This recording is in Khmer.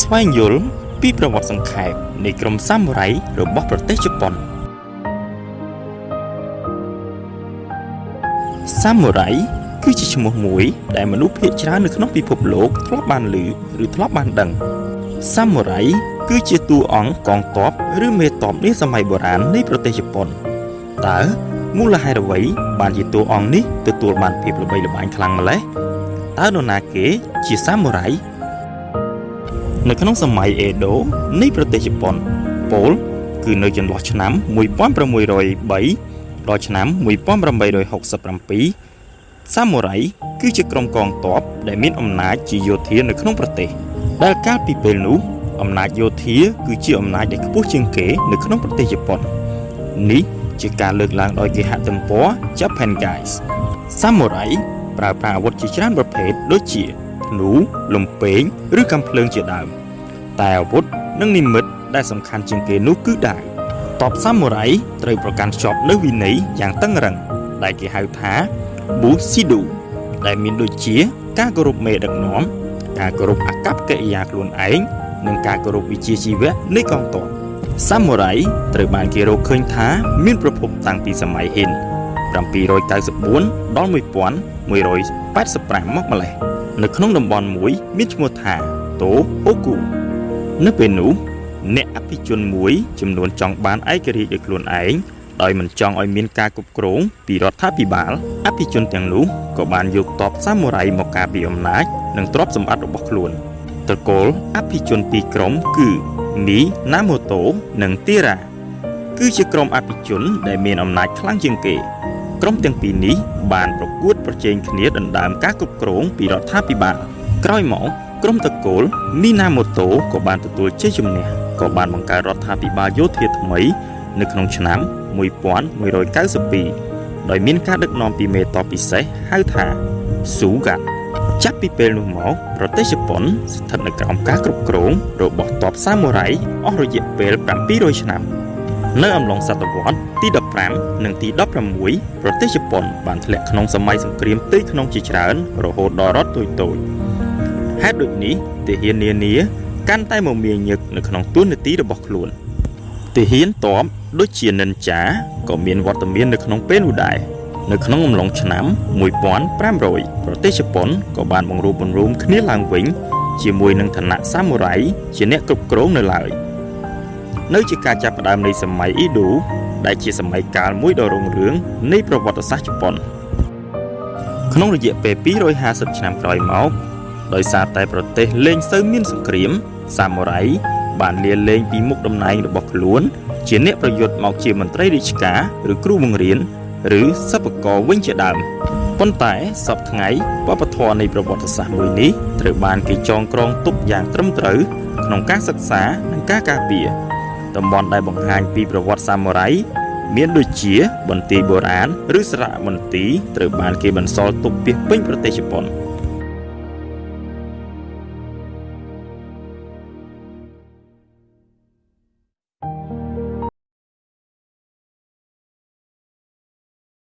ស្វែងយល់ពីប្រវត្តិសង្ខេបនៃក្រុមសាមូរ៉ៃរបស់ប្រទេសជប៉ុនសាមូរ៉ៃគឺជាឈ្មោះមួយដែលមនុស្សភាគច្រើននៅក្នុងពិភពលោកធ្លាប់បានឮឬធ្លាប់បានដឹងសាមូរ៉ៃគឺជាតួអង្គកងទ័ពឬមេទ័ពនាសម័យបុរាណនៃប្រទេសជប៉ុនតើមូលហេតុអ្វីបានជាតួអង្គនេះទទួលបានភាពល្បីល្បាញខ្លាំងម្ល៉េះតើនរណាគេជាសាមូរ៉ៃ នៅក្នុងសម័យអេដូនៃប្រទេសជប៉ុនពោលគឺនៅចន្លោះឆ្នាំ1603ដល់ឆ្នាំ1867សាមូរ៉ៃគឺជាក្រុមកងទ័ពដែលមានអំណាចជាយោធានៅក្នុងប្រទេស ដែលកាលពីពេលនោះអំណាចយោធាគឺជាអំណាចដែលខ្ពស់ជាងគេនៅក្នុងប្រទេសជប៉ុននេះជាការលើកឡើងដោយគេហទំព័រ Japan Guys Samurai ប្រើប្រាស់អាវុធជាច្រើនប្រភេទដូចជា ធ្នូលំពែងឬកាំភ្លើងជាដើម តែអាវុធនិងនិមិត្តដែលសំខាន់ជាងគេនោះគឺដាវតបសាមូរ៉ៃត្រូវប្រកាន់ខ្ជាប់នូវវិន័យយ៉ាងតឹងរ៉ឹងដែលគេហៅថា Bushido ដែលមានដូចជា ការគោរពមេដឹកនាំការគោរពអកប្បកិរិយាខ្លួនឯងនិងការគោរពវិជ្ជាជីវៈនៃកងទ័ពសាមូរ៉ៃត្រូវបានគេរកឃើញថាមានប្រភពតាំងពីសម័យហិន794ដល់1185មកម្លេះ នៅក្នុងតំបន់មួយ មានឈ្មោះថាតូអូគូនៅពេលនោះអ្នកអភិជនមួយចំនួនចង់បានឯករាជ្យដោយខ្លួនឯងដោយមិនចង់ឲ្យមានការគ្រប់គ្រងពីរដ្ឋាភិបាលអភិជនទាំងនោះក៏បានយកទ័ពសាមូរ៉ៃមកការពារអំណាចនិងទ្រព្យសម្បត្តិរបស់ខ្លួនត្រកូលអភិជនពីរក្រុមគឺមីណាម៉ូតូនិងទីរ៉ាគឺជាក្រុមអភិជនដែលមានអំណាចខ្លាំងជាងគេ ក្រុមទាំងពីរនេះបានប្រកួតប្រជែងគ្នាដណ្ដើមការគ្រប់គ្រងពីរដ្ឋាភិបាលក្រោយមកក្រុមតកូលមីណាម៉ូតូក៏បានទទួលជ័យជំនះក៏បានបង្កើតរដ្ឋាភិបាលយោធាថ្មី នៅក្នុងឆ្នាំ1192ដោយមានការដឹកនាំពីមេតបពិសេសហៅថាស៊ូហ្កាចាប់ពីពេលនោះមកប្រទេសជប៉ុនស្ថិតនៅក្រោមការគ្រប់គ្រងរបស់ទ័ពសាមូរ៉ៃអស់រយៈពេល700ឆ្នាំ នៅអំឡុងសតវត្សទី15និងទី16ប្រទេសជប៉ុនបានធ្លាក់ក្នុងសម័យសង្គ្រាមផ្ទៃក្នុងជាច្រើនរហូតដល់រដ្ឋតូចតូចហេតុដូចនេះទាហាននានាកាន់តែមមាញឹកនៅក្នុងទួនាទីរបស់ខ្លួនទាហានតបដូចជានិនចាក៏មានវត្តមាននៅក្នុងពេលនោះដែរនៅក្នុងអំឡុងឆ្នាំ1500ប្រទេសជប៉ុនក៏បានបង្រួបបង្រួមគ្នាឡើងវិញជាមួយនឹងឋានៈសាមូរ៉ៃជាអ្នកគ្រប់គ្រងនៅឡើយ នៅជាការចាប់ផ្ដើមនៃសម័យអ៊ីឌូដែលជាសម័យកាលមួយដ៏រុងរឿងនៃប្រវត្តិសាស្ត្រជប៉ុនក្នុងរយៈពេល250ឆ្នាំក្រោយមកដោយសារតែប្រទេសលែងសូវមានសង្គ្រាមសាមូរ៉ៃបានលាលែងពីមុខតំណែងរបស់ខ្លួន ជាអ្នកប្រយុទ្ធមកជាមន្ត្រីរាជការឬគ្រូបង្រៀនឬសិប្បករវិញជាដើមប៉ុន្តែសពថ្ងៃវប្បធម៌នៃប្រវត្តិសាស្ត្រមួយនេះត្រូវបានគេចងក្រងទុកយ៉ាងត្រឹមត្រូវក្នុងការសិក្សានិងការការពារ តំបន់ដែលបង្ហាញពីប្រវត្តិសាមូរ៉ៃមានដូចជា បន្ទាយបុរាណឬសារមន្ទីរត្រូវបានគេបន្សល់ទុកពីពេញប្រទេសជប៉ុន។